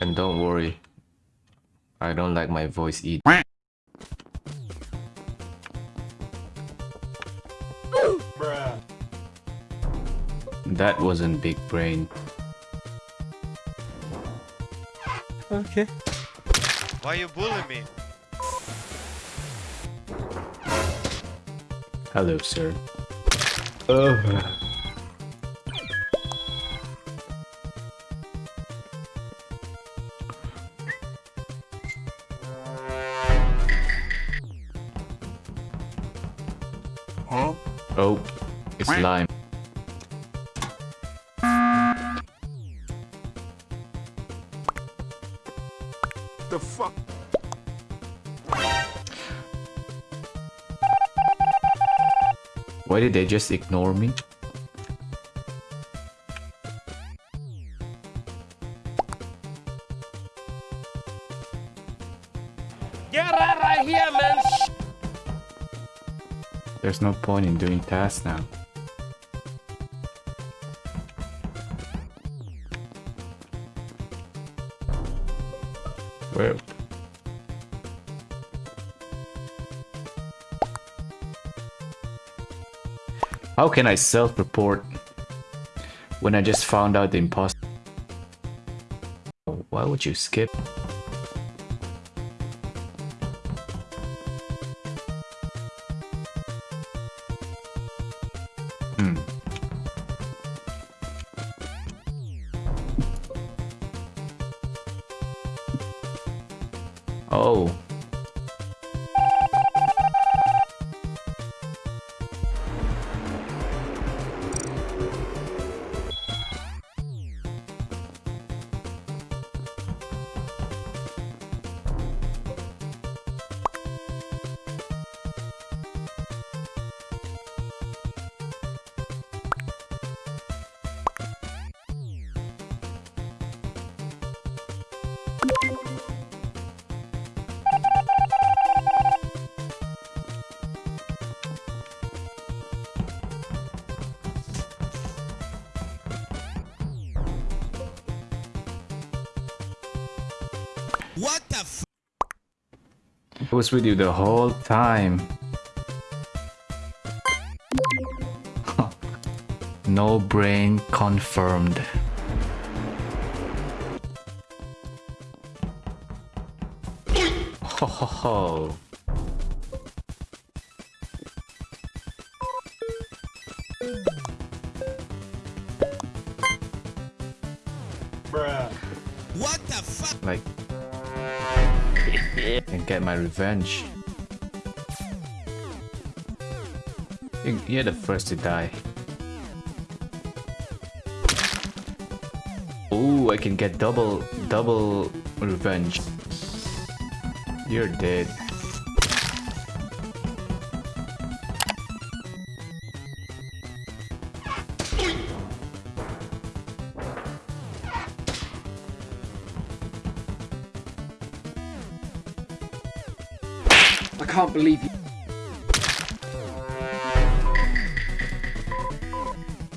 And don't worry, I don't like my voice either. That wasn't big brain. Okay. Why you bullying me? Hello, sir. Oh. Huh? Oh, it's lime. The fuck? Why did they just ignore me? There's no point in doing tasks now. Where? How can I self-report when I just found out the imposter? Why would you skip? Oh. I was with you the whole time. no brain confirmed. Ho ho ho. Bruh. What the fuck? Like, and get my revenge. You- You're the first to die. Ooh, I can get double, double revenge. You're dead. Can't believe you.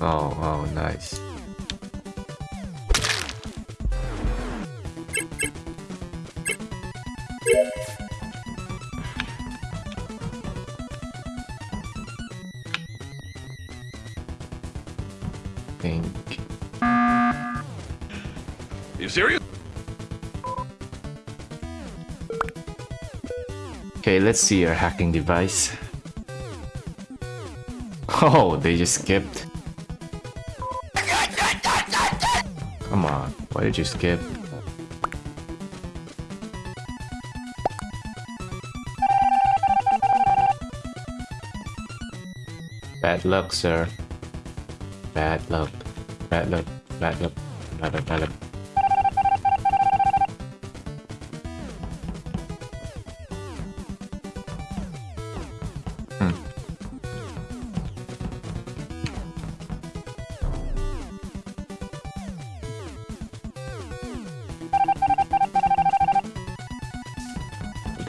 Oh, oh, Okay, let's see your hacking device. Oh, they just skipped. Come on, why did you skip? Bad luck, sir. Bad luck. Bad luck. Bad luck. Bad luck. Bad luck.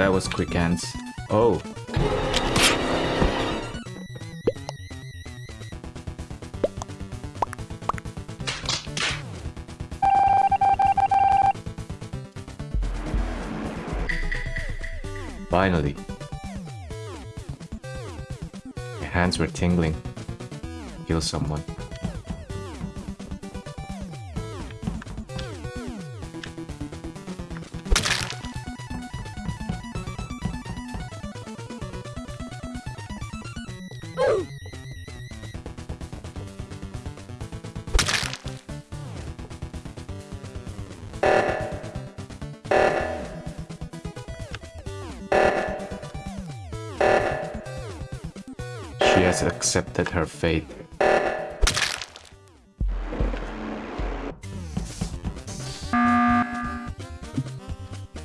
that was quick hands. Oh. Finally. My hands were tingling. Kill someone. Has accepted her fate.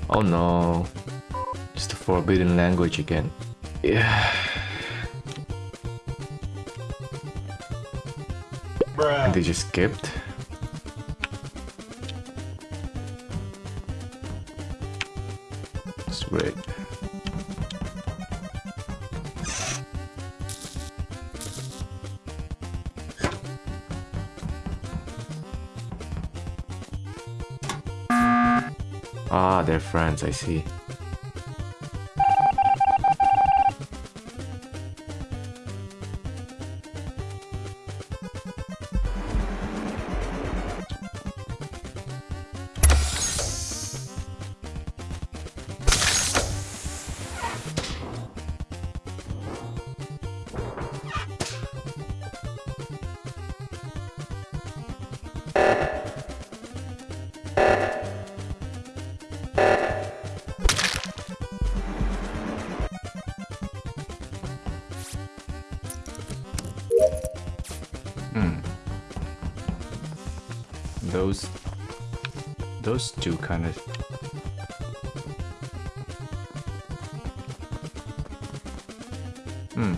Oh no. It's the forbidden language again. Yeah. And they just skipped. Sweet. Ah, they're friends, I see. Those... Those two kind of... Hmm.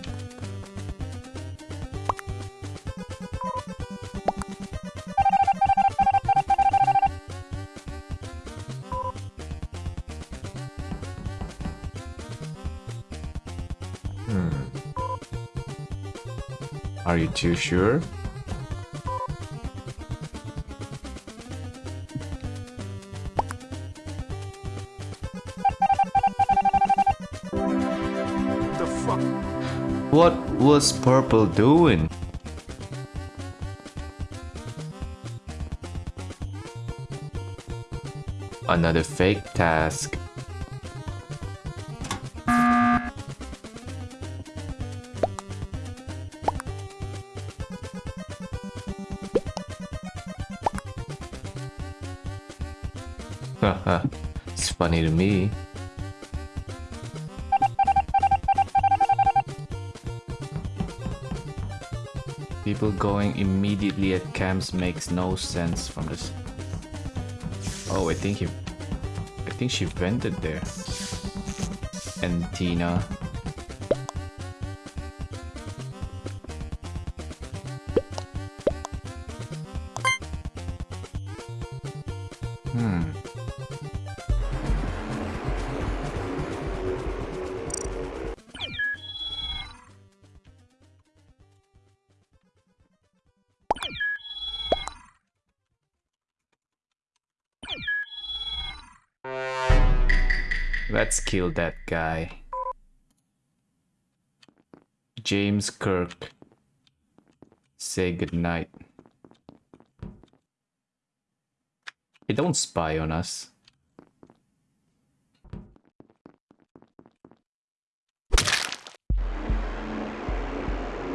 Hmm. Are you too sure? What was Purple doing? Another fake task. It's funny to me. People going immediately at camps makes no sense from this. Oh, I think he... I think she vented there. And Tina. Let's kill that guy. James Kirk. Say goodnight. Hey, don't spy on us.